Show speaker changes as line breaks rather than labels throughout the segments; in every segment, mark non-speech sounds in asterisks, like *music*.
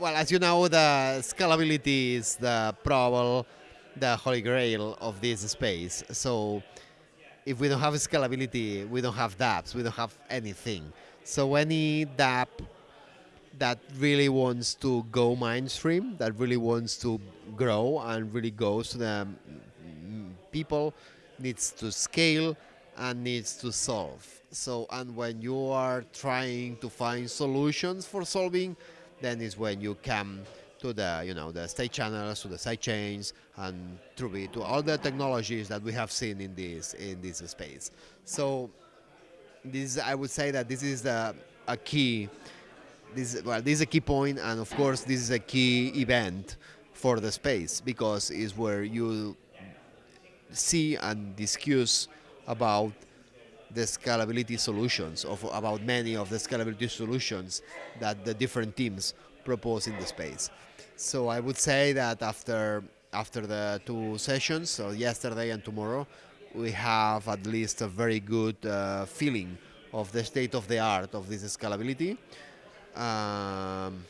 well, as you know, the scalability is the probable, the holy grail of this space. So if we don't have scalability, we don't have dApps, we don't have anything. So any dApp that really wants to go mainstream, that really wants to grow and really goes to the mm, people, needs to scale and needs to solve. So, and when you are trying to find solutions for solving, then is when you come to the, you know, the state channels, to the side chains, and through to all the technologies that we have seen in this in this space. So, this I would say that this is the, a key. This well, this is a key point, and of course, this is a key event for the space because it's where you see and discuss about the scalability solutions, of about many of the scalability solutions that the different teams propose in the space. So I would say that after after the two sessions, so yesterday and tomorrow, we have at least a very good uh, feeling of the state of the art of this scalability. Um,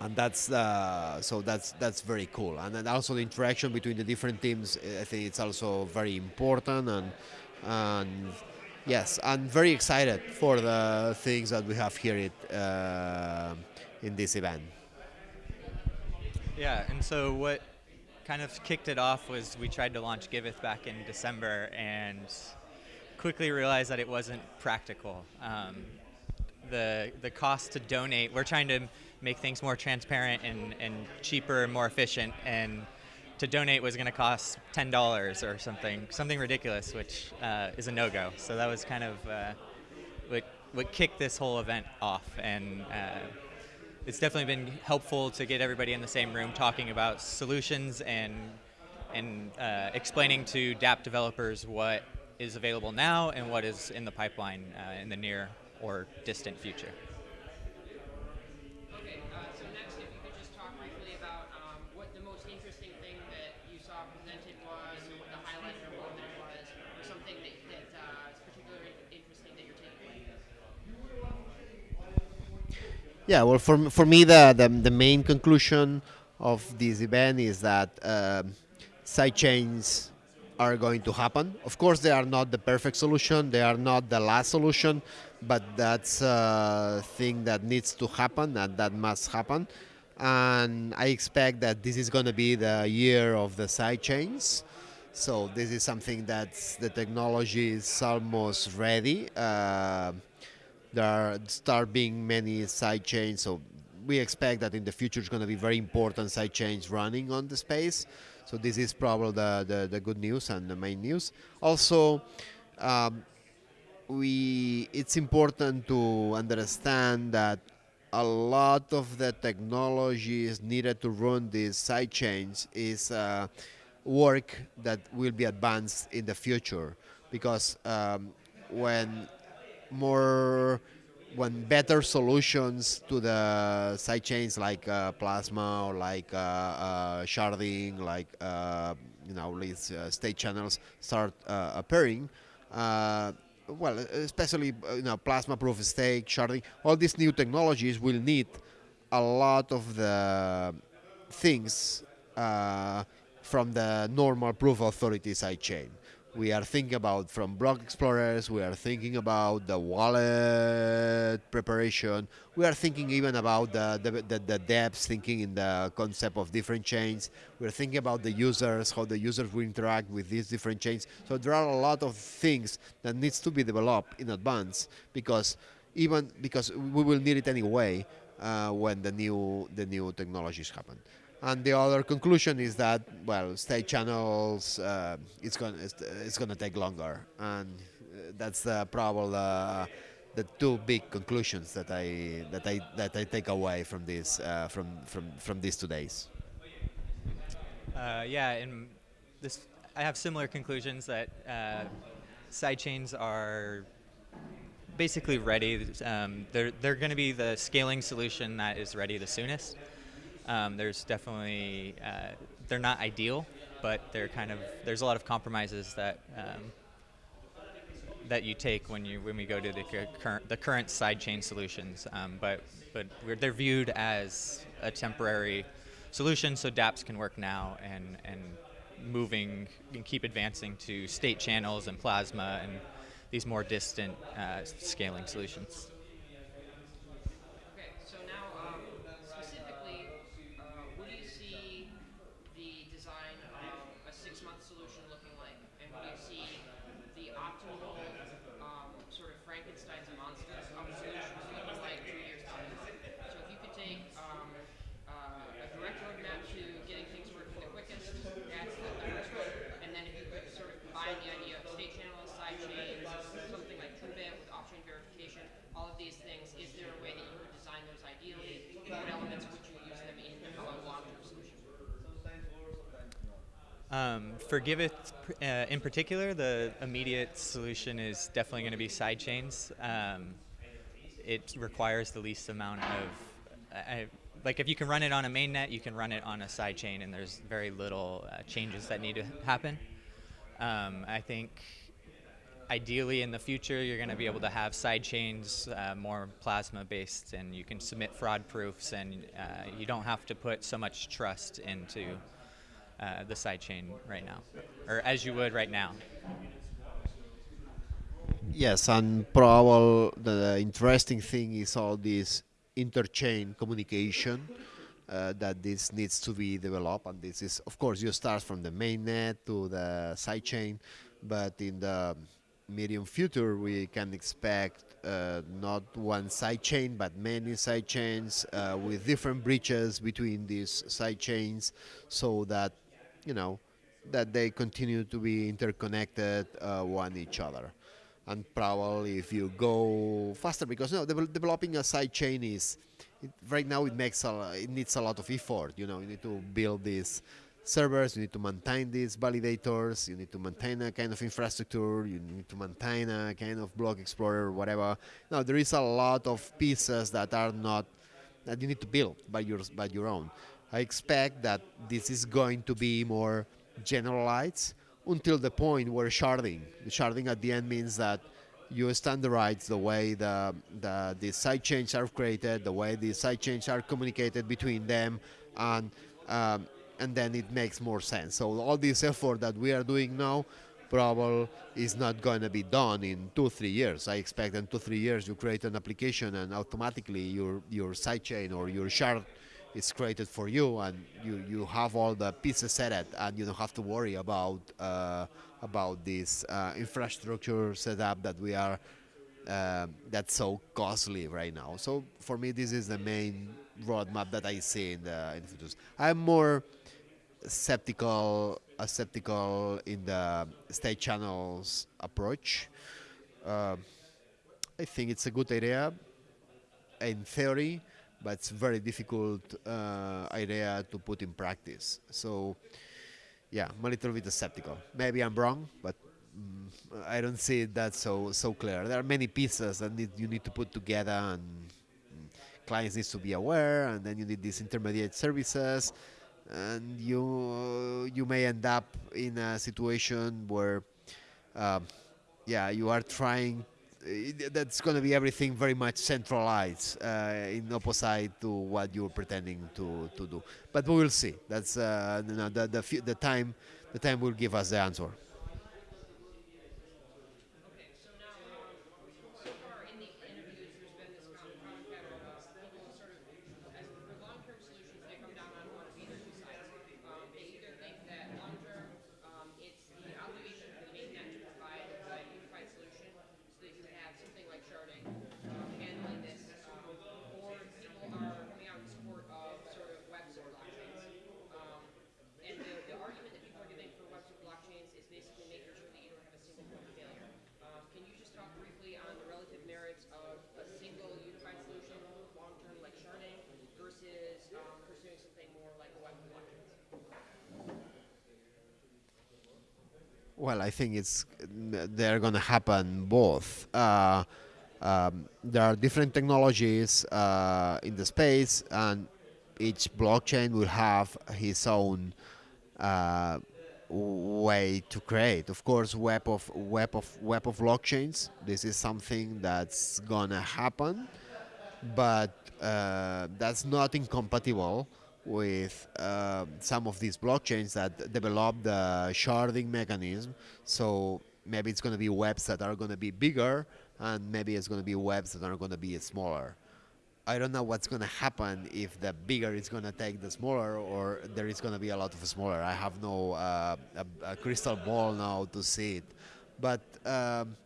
and that's uh, so that's that's very cool and then also the interaction between the different teams i think it's also very important and and yes i'm very excited for the things that we have here at, uh, in this event
yeah and so what kind of kicked it off was we tried to launch giveth back in december and quickly realized that it wasn't practical um, the the cost to donate we're trying to make things more transparent and, and cheaper and more efficient. And to donate was going to cost ten dollars or something, something ridiculous, which uh, is a no-go. So that was kind of uh, what what kicked this whole event off, and uh, it's definitely been helpful to get everybody in the same room talking about solutions and and uh, explaining to dApp developers what is available now and what is in the pipeline uh, in the near or distant future.
Yeah, well, for, for me, the, the, the main conclusion of this event is that uh, sidechains are going to happen. Of course, they are not the perfect solution, they are not the last solution, but that's a thing that needs to happen and that must happen. And I expect that this is going to be the year of the sidechains. So this is something that the technology is almost ready. Uh, there are start being many side chains, so we expect that in the future it's going to be very important side chains running on the space. So this is probably the, the, the good news and the main news. Also, um, we it's important to understand that a lot of the technologies needed to run these side chains is uh, work that will be advanced in the future because um, when more when better solutions to the side chains like uh, Plasma or like uh, uh, sharding, like uh, you know these uh, state channels start uh, appearing. well, especially you know Plasma proof of stake, sharding, all these new technologies will need a lot of the things from the normal proof authority side chain we are thinking about from block explorers we are thinking about the wallet preparation we are thinking even about the, the, the, the dApps thinking in the concept of different chains. We're thinking about the users how the users will interact with these different chains. So there are a lot of things that needs to be developed in advance because even because we will need it anyway uh, when the new the new technologies happen and the other conclusion is that, well, state channels, uh, it's going it's going to take longer, and uh, that's uh, probably uh, the two big conclusions that I that I that I take away from this uh, from from from these two days.
Uh, yeah, and this I have similar conclusions that sidechains are basically ready. Um, they're they're going to be the scaling solution that is ready the soonest. Um, there's definitely uh, they're not ideal, but they're kind of there's a lot of compromises that um, that you take when you when we go to the current the current sidechain solutions. Um, but but they're viewed as a temporary solution, so DApps can work now and and moving and keep advancing to state channels and plasma and these more distant uh, scaling solutions. Um, for uh, in particular, the immediate solution is definitely going to be sidechains. Um, it requires the least amount of, I, like if you can run it on a mainnet, you can run it on a sidechain, and there's very little uh, changes that need to happen. Um, I think ideally in the future you're going to be able to have sidechains uh, more plasma based and you can submit fraud proofs and uh, you don't have to put so much trust into uh, the sidechain right now, or as you would right now.
Yes, and probably the interesting thing is all this interchain communication uh, that this needs to be developed. And this is, of course, you start from the mainnet to the sidechain, but in the medium future, we can expect uh, not one sidechain, but many sidechains uh, with different bridges between these sidechains so that you know, that they continue to be interconnected uh, one each other. And probably if you go faster, because know, de developing a side chain is, it, right now it makes a, it needs a lot of effort. You know, you need to build these servers, you need to maintain these validators, you need to maintain a kind of infrastructure, you need to maintain a kind of block explorer, whatever. Now there is a lot of pieces that are not that you need to build by your by your own. I expect that this is going to be more generalized until the point where sharding. Sharding at the end means that you standardize the way the, the, the sidechains are created, the way the sidechains are communicated between them, and, um, and then it makes more sense. So all this effort that we are doing now probably is not going to be done in two, three years. I expect in two, three years you create an application and automatically your, your sidechain or your shard it's created for you and you, you have all the pieces set it and you don't have to worry about uh, about this uh, infrastructure setup that we are uh, that's so costly right now. So for me, this is the main roadmap that I see in the, in the future. I'm more skeptical, uh, skeptical in the state channels approach. Uh, I think it's a good idea in theory but it's very difficult uh, idea to put in practice. So, yeah, I'm a little bit skeptical. Maybe I'm wrong, but mm, I don't see that so so clear. There are many pieces that need, you need to put together, and mm, clients need to be aware, and then you need these intermediate services, and you you may end up in a situation where, um, yeah, you are trying that's going to be everything very much centralized uh, in opposite to what you're pretending to, to do. But we will see. That's uh, the, the, the time the time will give us the answer. Well, I think it's they're going to happen both. Uh, um, there are different technologies uh, in the space, and each blockchain will have his own uh, way to create. Of course, web of web of web of blockchains. This is something that's gonna happen, but uh, that's not incompatible with uh, some of these blockchains that develop the sharding mechanism. So maybe it's going to be webs that are going to be bigger, and maybe it's going to be webs that are going to be smaller. I don't know what's going to happen if the bigger is going to take the smaller, or there is going to be a lot of smaller. I have no uh, a, a, crystal ball now to see it, but. Um,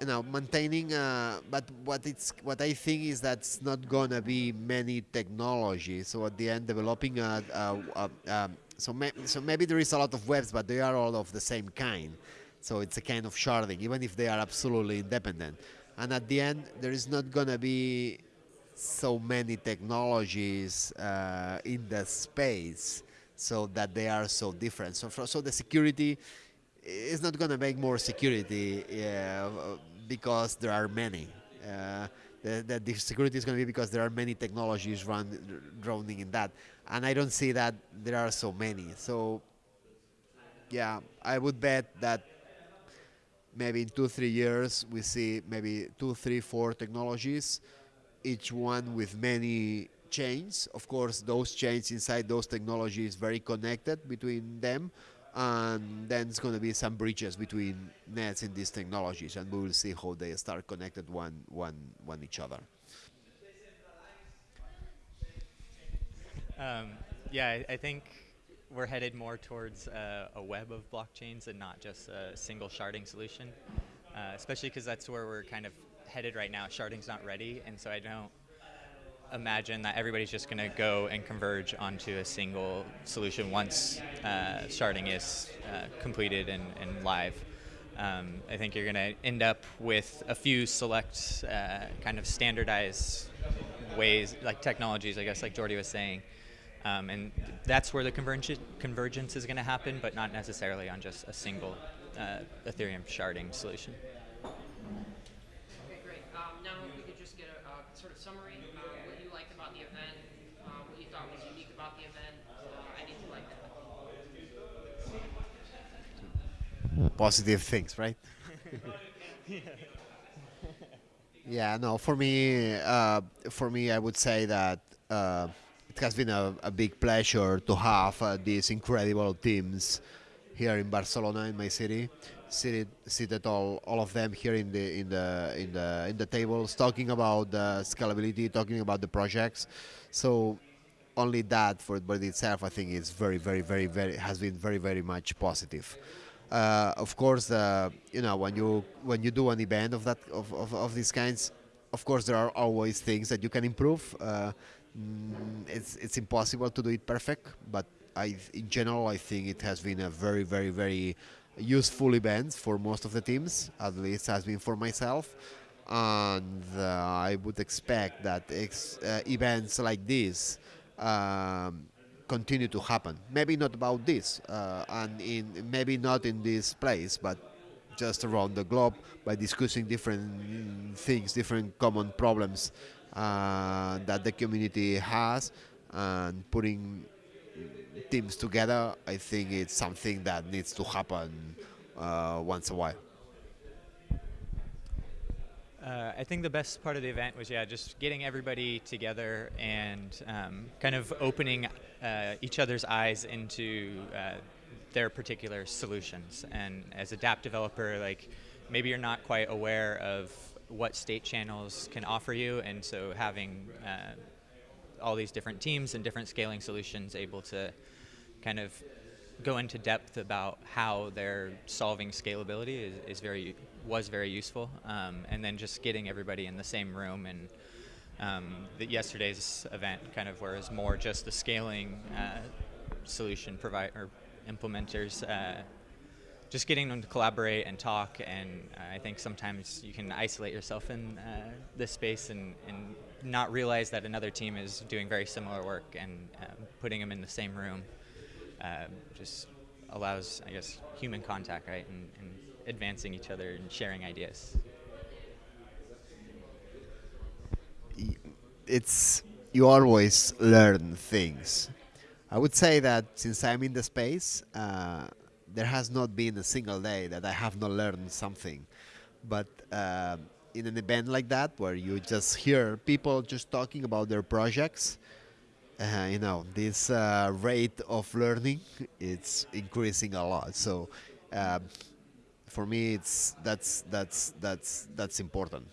you know, maintaining. Uh, but what it's what I think is that's not gonna be many technologies. So at the end, developing a, a, a um, so may, so maybe there is a lot of webs, but they are all of the same kind. So it's a kind of sharding, even if they are absolutely independent. And at the end, there is not gonna be so many technologies uh, in the space, so that they are so different. So for, so the security it's not going to make more security because there are many. Uh, the, the, security is going to be because there are many technologies run, drowning in that. And I don't see that there are so many. So, yeah, I would bet that maybe in two, three years we see maybe two, three, four technologies, each one with many chains. Of course, those chains inside those technologies very connected between them and then it's going to be some bridges between nets in these technologies and we will see how they start connected one one one each other.
Um, yeah I, I, think we're headed more towards uh, a web of blockchains and not just a single sharding solution uh, especially because that's where we're kind of headed right now. Sharding's not ready and so i don't imagine that everybody's just going to go and converge onto a single solution once uh, sharding is uh, completed and, and live. Um, I think you're going to end up with a few select uh, kind of standardized ways, like technologies, I guess, like Jordi was saying. Um, and that's where the convergence, convergence is going to happen, but not necessarily on just a single uh, Ethereum sharding solution.
Positive things, right? *laughs* yeah. no. For me, uh, for me, I would say that uh, it has been a, a, big pleasure to have uh, these incredible teams here in Barcelona, in my city. Seated, seated all, all of them here in the in the in the in the tables, talking about the scalability, talking about the projects. So only that for it itself, I think, is very, very, very, very has been very, very much positive. Uh, of course, uh, you know when you when you do an event of that of, of, of, these kinds, of course there are always things that you can improve. Uh, mm, it's it's impossible to do it perfect, but I in general I think it has been a very very very useful event for most of the teams. At least has been for myself, and uh, I would expect that uh, events like this. Um, continue to happen. Maybe not about this, uh, and in maybe not in this place, but just around the globe by discussing different things, different common problems uh, that the community has, and putting teams together. I think it's something that needs to happen uh, once a while.
Uh, I think the best part of the event was yeah, just getting everybody together and um, kind of opening uh, each other's eyes into uh, their particular solutions. And as a DApp developer, like maybe you're not quite aware of what state channels can offer you, and so having uh, all these different teams and different scaling solutions able to kind of go into depth about how they're solving scalability is, is very was very useful. Um, and then just getting everybody in the same room and um, the, yesterday's event kind of was more just the scaling uh, solution provider or implementers. Uh, just getting them to collaborate and talk, and uh, I think sometimes you can isolate yourself in uh, this space and, and not realize that another team is doing very similar work, and um, putting them in the same room uh, just allows, I guess, human contact, right, and, and advancing each other and sharing ideas.
It's you always learn things. I would say that since I'm in the space, uh, there has not been a single day that I have not learned something. But uh, in an event like that, where you just hear people just talking about their projects, uh, you know, this uh, rate of learning it's increasing a lot. So um, for me, it's that's that's that's that's important.